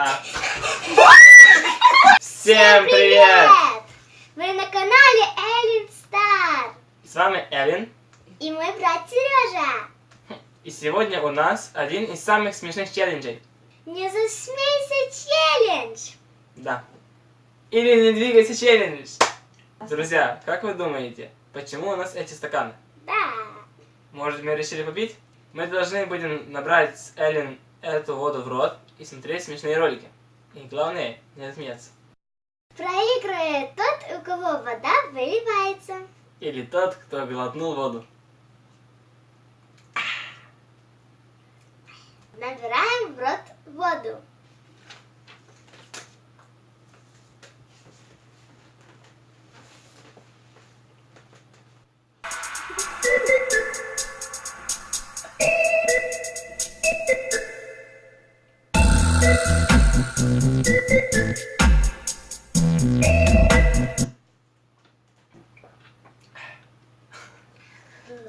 А. Всем привет! Вы на канале Эллен Стар. С вами Эллен. И мой брат Сережа. И сегодня у нас один из самых смешных челленджей. Не засмейся челлендж. Да. Или не двигайся челлендж. Друзья, как вы думаете, почему у нас эти стаканы? Да. Может, мы решили попить? Мы должны будем набрать с Эллен эту воду в рот и смотреть смешные ролики. И главное, не отсмеяться. Проигрывает тот, у кого вода выливается. Или тот, кто глотнул воду. Набираем в рот воду.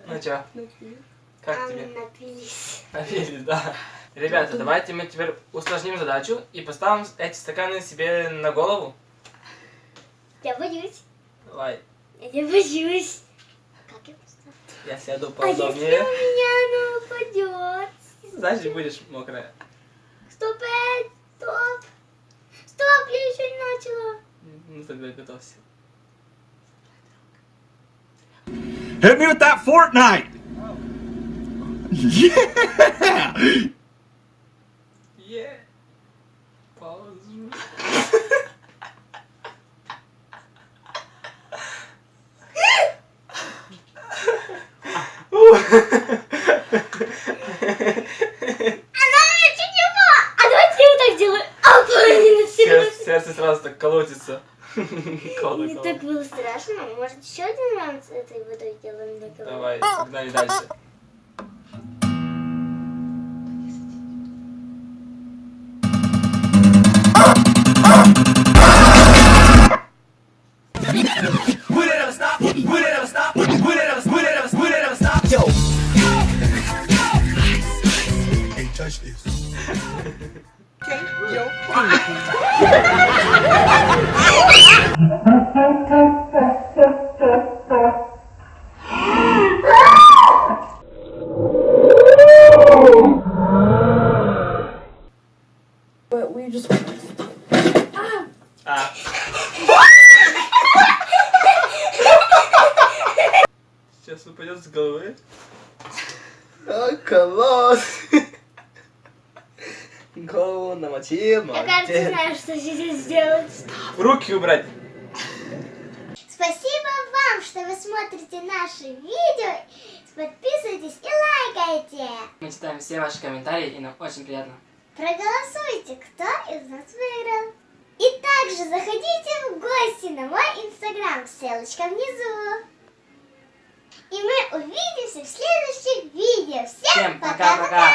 Ну чё, как тебе? Напились. Напились, да. Ребята, давайте мы теперь усложним задачу и поставим эти стаканы себе на голову. Я боюсь. Давай, Я боюсь. Как я поставлю? я сяду А если у поудобнее. меня оно упадет? Значит, будешь мокрая. Стоп, эй, стоп. Стоп, я еще не начала. Ну тогда готовься. Hit me with that Fortnite! Yeah! Е. Паузу. Она чуть не. А я вот так. А, Сердце, сердце сразу так колотится. Не так было страшно. Может, еще один раунд с этой водой делаем для кого? Давай, погнали дальше. Would it ever stop? Would it ever stop? Would it ever, would it ever, would it ever stop? Yo! Can't touch this. But we just А. Сейчас упадет с головы. А, класс! Голову намочил, Я, кажется, знаю, что сейчас сделать. Руки убрать. Спасибо вам, что вы смотрите наши видео. Подписывайтесь и лайкайте. Мы читаем все ваши комментарии, и нам очень приятно. Проголосуйте, кто из нас выиграл. И также заходите в гости на мой инстаграм, ссылочка внизу. И мы увидимся в следующих видео. Всем пока-пока!